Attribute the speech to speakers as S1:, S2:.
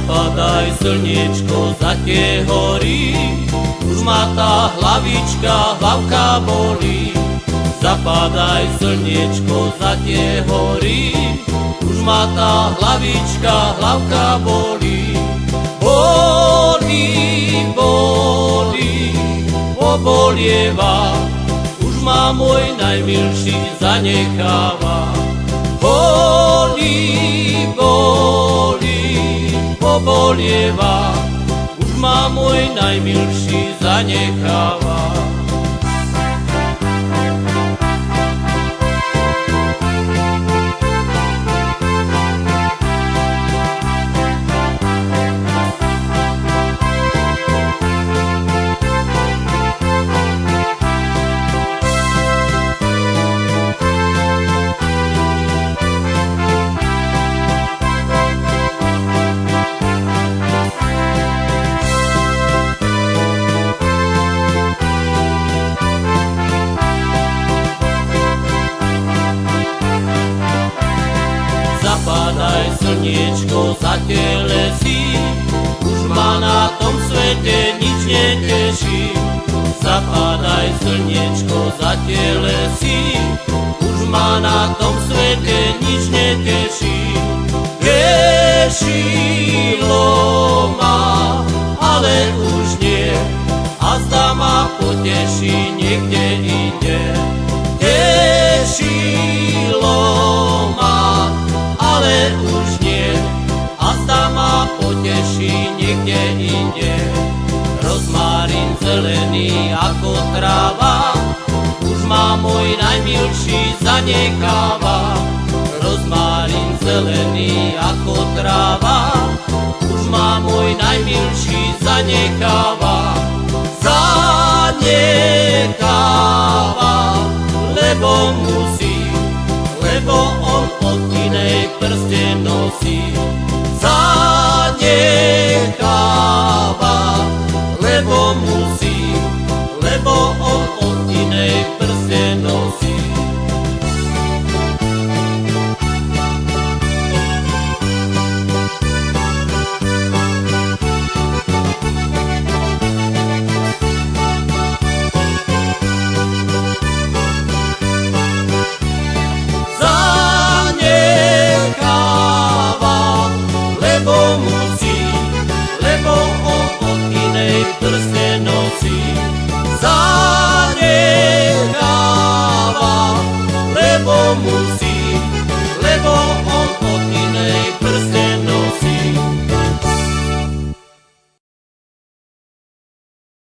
S1: Zapadaj slniečko za tie hory, už ma tá hlavička, hlavka bolí. Zapadaj slniečko za tie hory, už ma tá hlavička, hlavka bolí. Bolí, bolí, pobolieva, už ma môj najmilší zanecháva. Bolí, pobolieva, už ma môj najmilší zanecháva. Zapadaj slniečko za tie lesy, už ma na tom svete nič neteší. Zapadaj slniečko za tie lesy, už ma na tom svete nič neteší. Tešilo ma, ale už nie, a zda ma poteší niekde niekde inde. Rozmárin zelený ako tráva, už ma môj najmilší zanecháva. Rozmárin zelený ako tráva, už ma môj najmilší zanecháva. Zanecháva, lebo musí, lebo on od inej prste nosí. Zanecháva, lebo on od inej prste